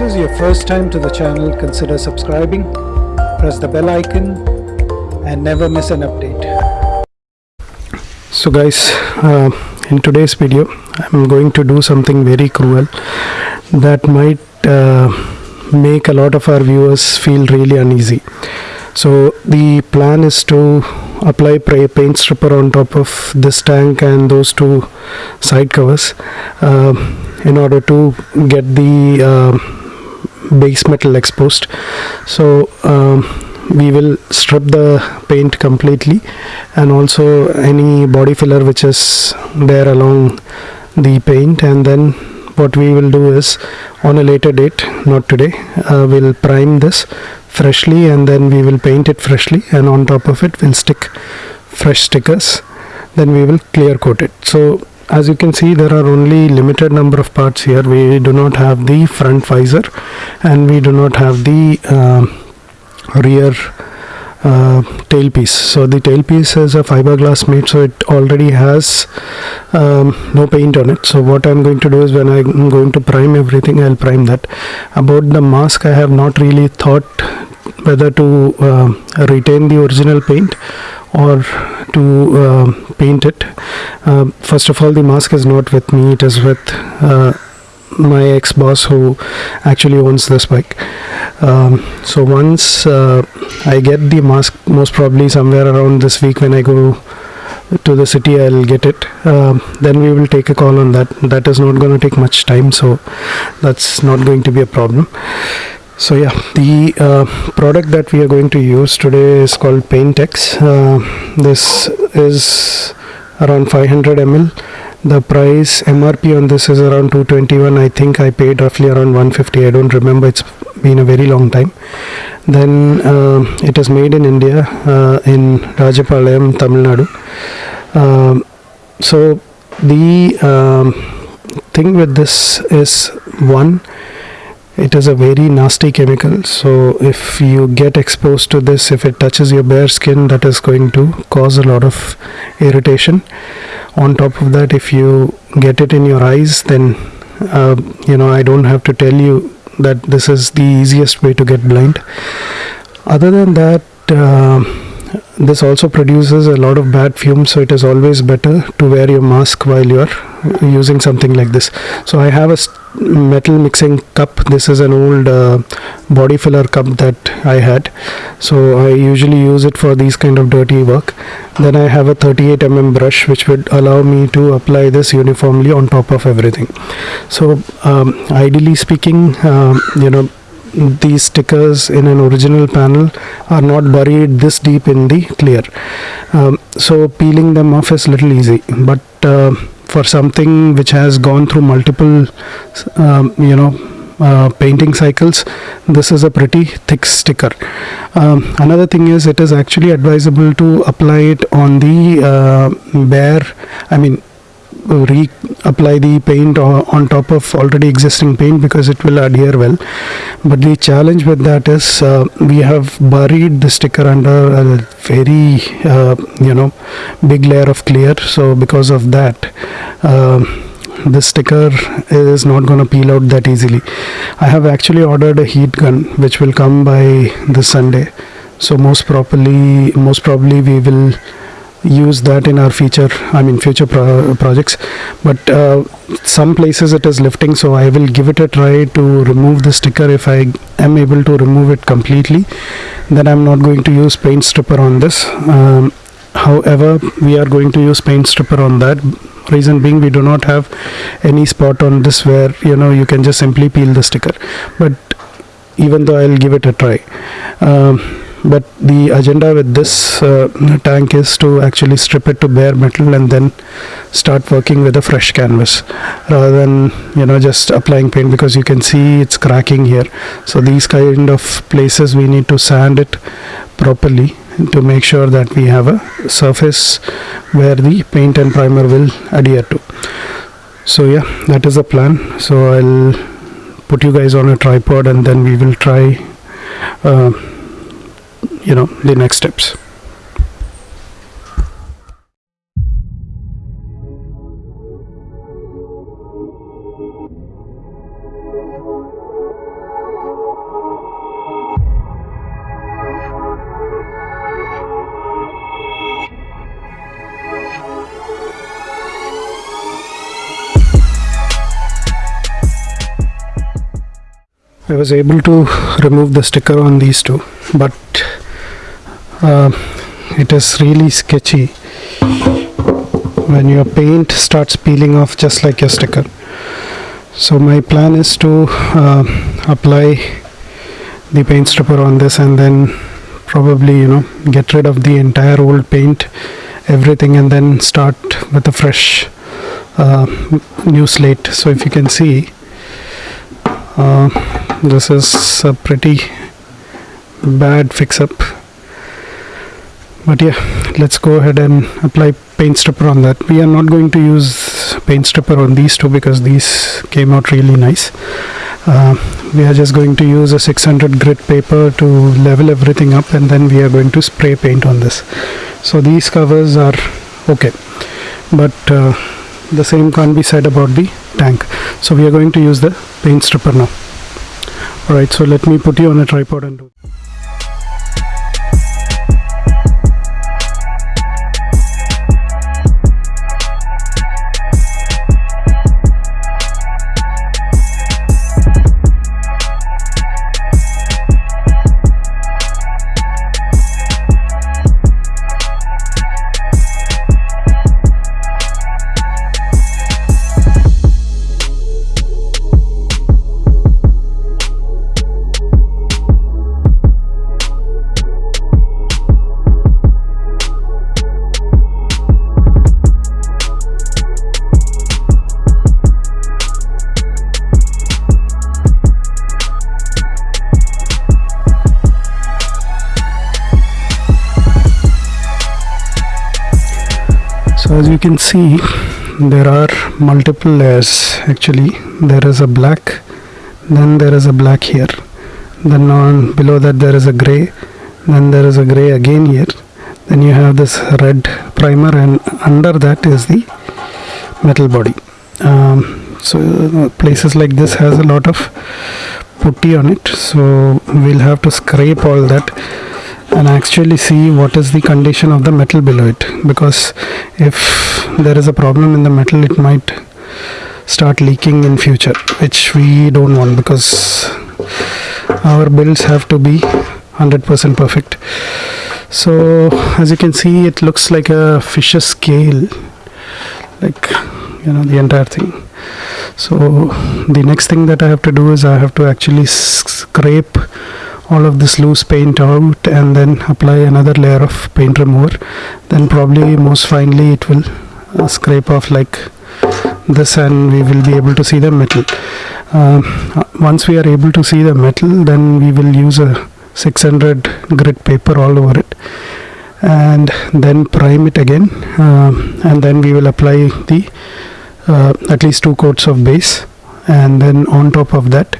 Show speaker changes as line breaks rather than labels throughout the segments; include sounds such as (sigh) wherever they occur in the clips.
this is your first time to the channel, consider subscribing, press the bell icon and never miss an update. So guys, uh, in today's video, I'm going to do something very cruel that might uh, make a lot of our viewers feel really uneasy. So the plan is to apply paint stripper on top of this tank and those two side covers uh, in order to get the uh, base metal exposed. So um, we will strip the paint completely and also any body filler which is there along the paint. And then what we will do is on a later date not today uh, we'll prime this freshly and then we will paint it freshly. And on top of it we'll stick fresh stickers. Then we will clear coat it. So as you can see there are only limited number of parts here. We do not have the front visor and we do not have the uh, rear uh, tailpiece. So the tailpiece is a fiberglass made so it already has um, no paint on it. So what I'm going to do is when I'm going to prime everything I'll prime that. About the mask I have not really thought whether to uh, retain the original paint or to uh, paint it. Uh, first of all the mask is not with me. It is with uh, my ex-boss who actually owns this bike. Um, so once uh, I get the mask most probably somewhere around this week when I go to the city I'll get it. Um, then we will take a call on that. That is not going to take much time so that's not going to be a problem so yeah the uh, product that we are going to use today is called Paintex. Uh, this is around 500 ml the price MRP on this is around 221 I think I paid roughly around 150 I don't remember. It's been a very long time. Then uh, it is made in India uh, in Rajapalayam Tamil Nadu. Um, so the um, thing with this is one it is a very nasty chemical so if you get exposed to this if it touches your bare skin that is going to cause a lot of irritation. On top of that if you get it in your eyes then uh, you know I don't have to tell you that this is the easiest way to get blind. Other than that uh, this also produces a lot of bad fumes so it is always better to wear your mask while you are using something like this. So I have a metal mixing cup. This is an old uh, body filler cup that I had. So I usually use it for these kind of dirty work. Then I have a 38 mm brush which would allow me to apply this uniformly on top of everything. So um, ideally speaking uh, you know these stickers in an original panel are not buried this deep in the clear. Um, so peeling them off is little easy but uh, for something which has gone through multiple um, you know uh, painting cycles this is a pretty thick sticker. Um, another thing is it is actually advisable to apply it on the uh, bare I mean reapply the paint on top of already existing paint because it will adhere well. But the challenge with that is uh, we have buried the sticker under a very uh, you know big layer of clear. So because of that uh, the sticker is not going to peel out that easily. I have actually ordered a heat gun which will come by this Sunday. So most probably most probably we will use that in our future i mean future pro projects. But uh, some places it is lifting so i will give it a try to remove the sticker. If i am able to remove it completely then i'm not going to use paint stripper on this. Um, however we are going to use paint stripper on that. Reason being we do not have any spot on this where you know you can just simply peel the sticker. But even though i'll give it a try. Um, but the agenda with this uh, tank is to actually strip it to bare metal and then start working with a fresh canvas rather than you know just applying paint because you can see it's cracking here. So these kind of places we need to sand it properly to make sure that we have a surface where the paint and primer will adhere to. So yeah that is the plan. So I'll put you guys on a tripod and then we will try uh, you know the next steps I was able to remove the sticker on these two but uh, it is really sketchy when your paint starts peeling off just like your sticker. So my plan is to uh, apply the paint stripper on this and then probably you know get rid of the entire old paint everything and then start with a fresh uh, new slate. So if you can see uh, this is a pretty bad fix up but yeah let's go ahead and apply paint stripper on that. We are not going to use paint stripper on these two because these came out really nice. Uh, we are just going to use a 600 grit paper to level everything up and then we are going to spray paint on this. So these covers are okay. But uh, the same can't be said about the tank. So we are going to use the paint stripper now alright so let me put you on a tripod and do so as you can see there are multiple layers actually. There is a black then there is a black here. Then on below that there is a gray then there is a gray again here. Then you have this red primer and under that is the metal body. Um, so places like this has a lot of putty on it so we'll have to scrape all that and actually see what is the condition of the metal below it. Because if there is a problem in the metal it might start leaking in future which we don't want because our builds have to be 100% perfect. So as you can see it looks like a fisher scale like you know the entire thing. So the next thing that I have to do is I have to actually scrape all of this loose paint out and then apply another layer of paint remover then probably most finally it will uh, scrape off like this and we will be able to see the metal. Uh, once we are able to see the metal then we will use a 600 grit paper all over it and then prime it again uh, and then we will apply the uh, at least two coats of base and then on top of that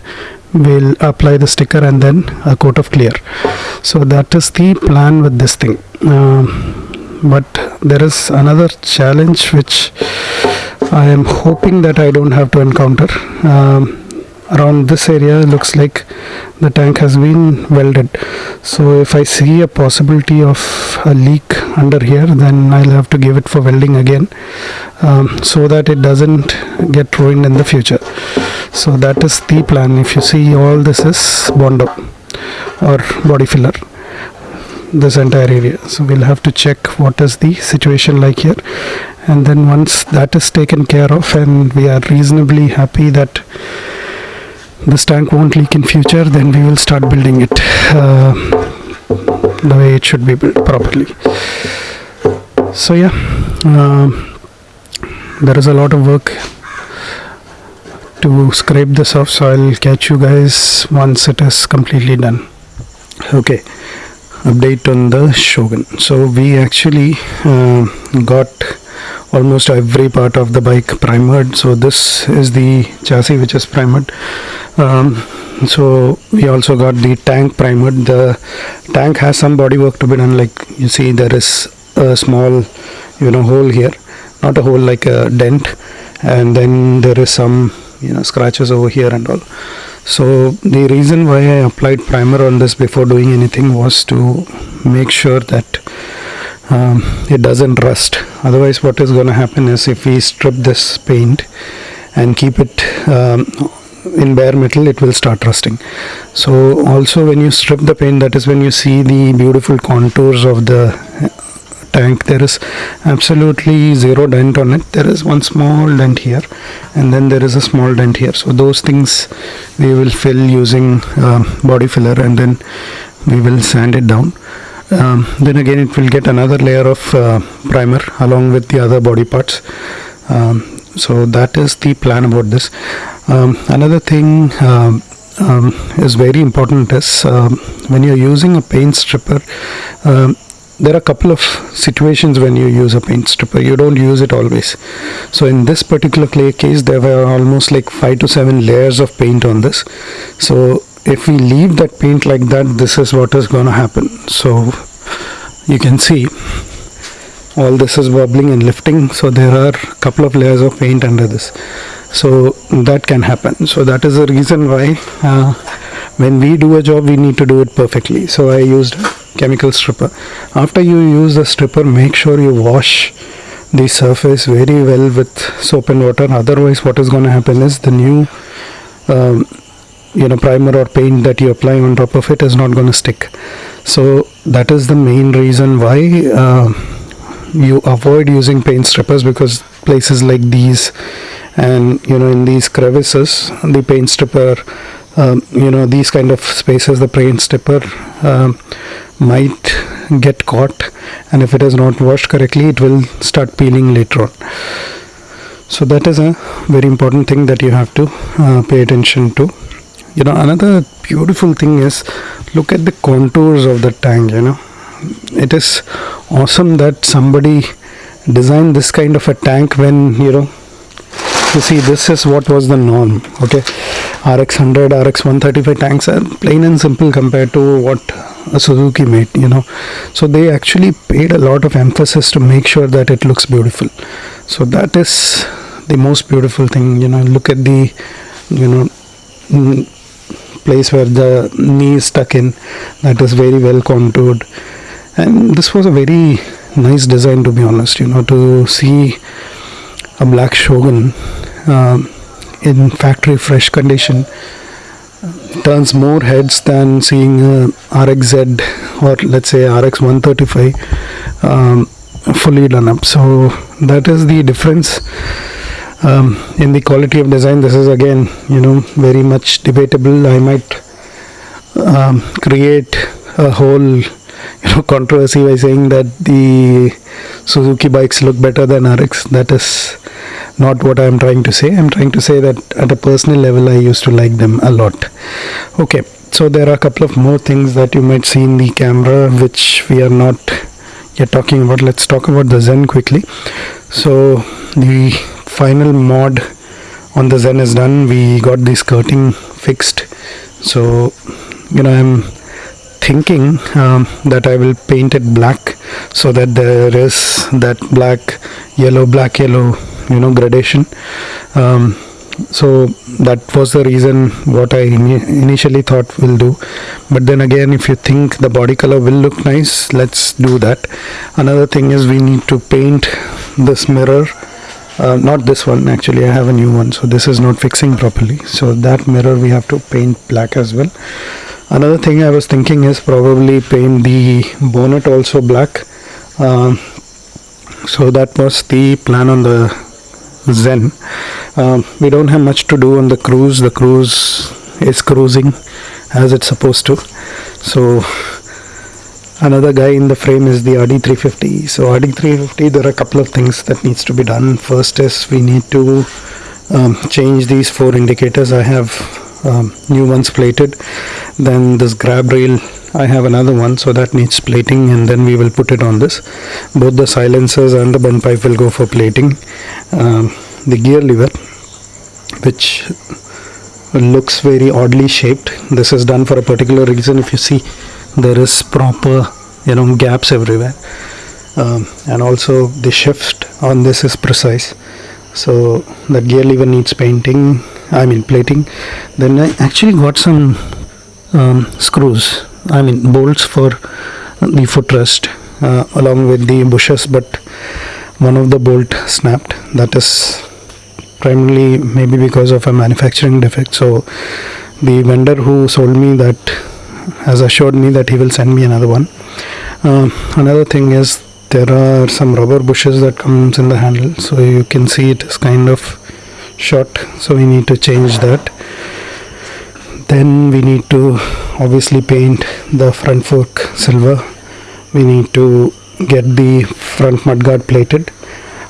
we'll apply the sticker and then a coat of clear. So that is the plan with this thing. Um, but there is another challenge which I am hoping that I don't have to encounter. Um, around this area looks like the tank has been welded. So if I see a possibility of a leak under here then I'll have to give it for welding again um, so that it doesn't get ruined in the future so that is the plan. If you see all this is bondo or body filler this entire area. So we'll have to check what is the situation like here. And then once that is taken care of and we are reasonably happy that this tank won't leak in future then we will start building it uh, the way it should be built properly. So yeah uh, there is a lot of work to scrape this off so I'll catch you guys once it is completely done. Okay. Update on the Shogun. So we actually uh, got almost every part of the bike primered so this is the chassis which is primered um, so we also got the tank primered the tank has some body work to be done. Like you see there is a small you know hole here. Not a hole like a dent. And then there is some you know scratches over here and all. So the reason why I applied primer on this before doing anything was to make sure that um, it doesn't rust. Otherwise what is going to happen is if we strip this paint and keep it um, in bare metal it will start rusting. So also when you strip the paint that is when you see the beautiful contours of the tank. There is absolutely zero dent on it. There is one small dent here and then there is a small dent here. So those things we will fill using uh, body filler and then we will sand it down. Um, then again it will get another layer of uh, primer along with the other body parts. Um, so that is the plan about this. Um, another thing um, um, is very important is um, when you're using a paint stripper um, there are a couple of situations when you use a paint stripper. You don't use it always. So in this particular clay case there were almost like five to seven layers of paint on this. So if we leave that paint like that this is what is going to happen. So you can see all this is wobbling and lifting. So there are a couple of layers of paint under this. So that can happen. So that is the reason why uh, when we do a job we need to do it perfectly. So I used chemical stripper. After you use the stripper make sure you wash the surface very well with soap and water. Otherwise what is going to happen is the new um, you know primer or paint that you apply on top of it is not going to stick. So that is the main reason why uh, you avoid using paint strippers because places like these and you know in these crevices the paint stripper um, you know these kind of spaces the paint stripper um, might get caught and if it is not washed correctly it will start peeling later on. So that is a very important thing that you have to uh, pay attention to. You know another beautiful thing is look at the contours of the tank you know. It is awesome that somebody designed this kind of a tank when you know you see this is what was the norm okay rx 100 rx 135 tanks are plain and simple compared to what a suzuki made you know. So they actually paid a lot of emphasis to make sure that it looks beautiful. So that is the most beautiful thing you know. Look at the you know place where the knee is stuck in. That is very well contoured. And this was a very nice design to be honest you know to see a black shogun uh, in factory fresh condition turns more heads than seeing uh, RXZ or let's say RX 135 um, fully done up. So that is the difference. Um, in the quality of design this is again you know very much debatable. I might um, create a whole you know controversy by saying that the Suzuki bikes look better than RX that is not what I am trying to say. I'm trying to say that at a personal level I used to like them a lot. Okay so there are a couple of more things that you might see in the camera which we are not yet talking about. Let's talk about the Zen quickly. So the final mod on the Zen is done. We got the skirting fixed. So you know I'm thinking um, that I will paint it black so that there is that black yellow black yellow you know gradation. Um, so that was the reason what I initially thought will do. But then again if you think the body color will look nice let's do that. Another thing is we need to paint this mirror. Uh, not this one actually I have a new one. So this is not fixing properly. So that mirror we have to paint black as well. Another thing I was thinking is probably paint the bonnet also black. Uh, so that was the plan on the Zen. Uh, we don't have much to do on the cruise. The cruise is cruising as it's supposed to. So another guy in the frame is the RD350 so RD350 there are a couple of things that needs to be done. First is we need to um, change these four indicators. I have um, new ones plated. Then this grab rail I have another one so that needs plating and then we will put it on this. Both the silencers and the bend pipe will go for plating. Um, the gear lever which looks very oddly shaped. This is done for a particular reason. If you see there is proper you know gaps everywhere. Um, and also the shift on this is precise. So the gear lever needs painting I mean plating. Then I actually got some um, screws I mean bolts for the footrest uh, along with the bushes but one of the bolt snapped. That is primarily maybe because of a manufacturing defect. So the vendor who sold me that has assured me that he will send me another one. Um, another thing is there are some rubber bushes that comes in the handle so you can see it is kind of short so we need to change that. Then we need to obviously paint the front fork silver. We need to get the front mudguard plated.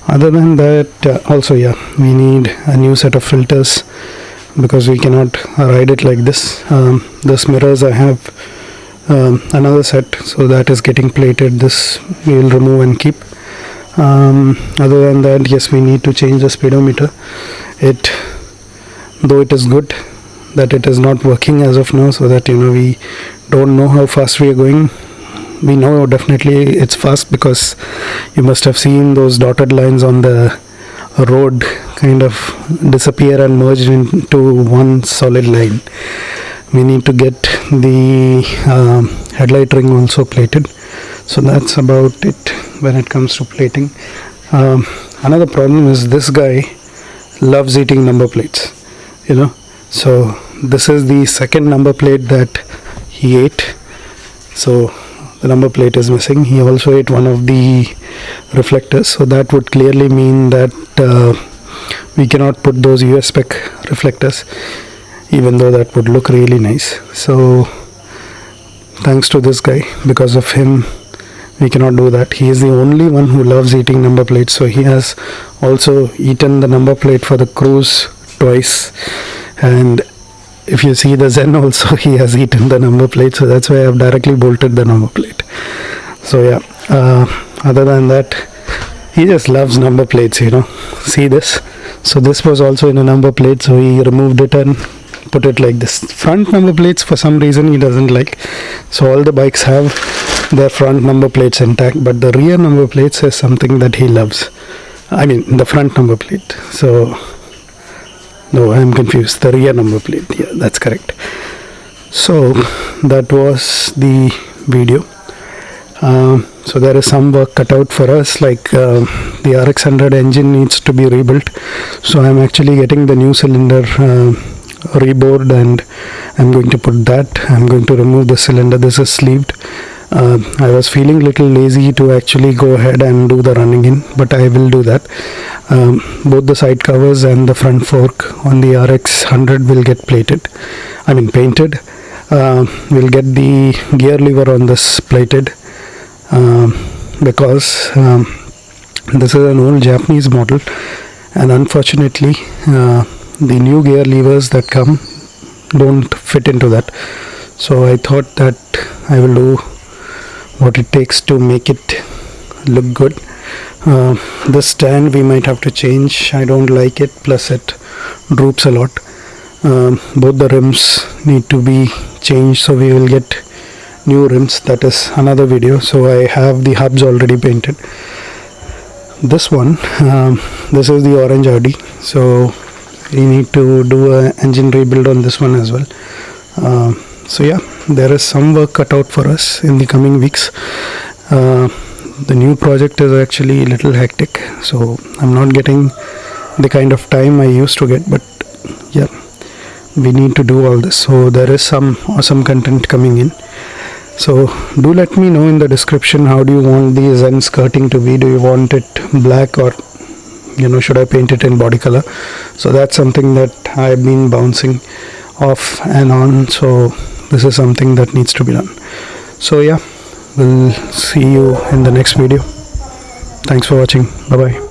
Other than that uh, also yeah we need a new set of filters because we cannot ride it like this. Um, this mirrors I have um, another set so that is getting plated. This we will remove and keep. Um, other than that yes we need to change the speedometer it though it is good that it is not working as of now so that you know we don't know how fast we are going. We know definitely it's fast because you must have seen those dotted lines on the road kind of disappear and merge into one solid line. We need to get the um, headlight ring also plated. So that's about it when it comes to plating. Um, another problem is this guy loves eating number plates you know. So this is the second number plate that he ate. So the number plate is missing. He also ate one of the reflectors. So that would clearly mean that uh, we cannot put those US spec reflectors even though that would look really nice. So thanks to this guy because of him we cannot do that. He is the only one who loves eating number plates so he has also eaten the number plate for the cruise twice. And if you see the Zen also (laughs) he has eaten the number plate so that's why I've directly bolted the number plate. So yeah uh, other than that he just loves number plates you know. See this? So this was also in a number plate so he removed it and put it like this. Front number plates for some reason he doesn't like. So all the bikes have their front number plates intact but the rear number plates is something that he loves. I mean the front number plate. So no i'm confused. The rear number plate yeah that's correct. So that was the video. Um, so there is some work cut out for us like uh, the rx100 engine needs to be rebuilt. So i'm actually getting the new cylinder uh, rebored and i'm going to put that. I'm going to remove the cylinder. This is sleeved uh, I was feeling a little lazy to actually go ahead and do the running in but I will do that. Um, both the side covers and the front fork on the RX 100 will get plated I mean painted. Uh, we'll get the gear lever on this plated uh, because um, this is an old Japanese model and unfortunately uh, the new gear levers that come don't fit into that. So I thought that I will do what it takes to make it look good. Uh, the stand we might have to change. I don't like it. Plus it droops a lot. Um, both the rims need to be changed so we will get new rims. That is another video. So I have the hubs already painted. This one um, this is the orange Audi so we need to do an engine rebuild on this one as well. Uh, so yeah there is some work cut out for us in the coming weeks. Uh, the new project is actually a little hectic so I'm not getting the kind of time I used to get but yeah we need to do all this. So there is some awesome content coming in. So do let me know in the description how do you want the Zen skirting to be? Do you want it black or you know should I paint it in body color? So that's something that I've been bouncing off and on. So this is something that needs to be done. So yeah we'll see you in the next video. Thanks for watching. Bye bye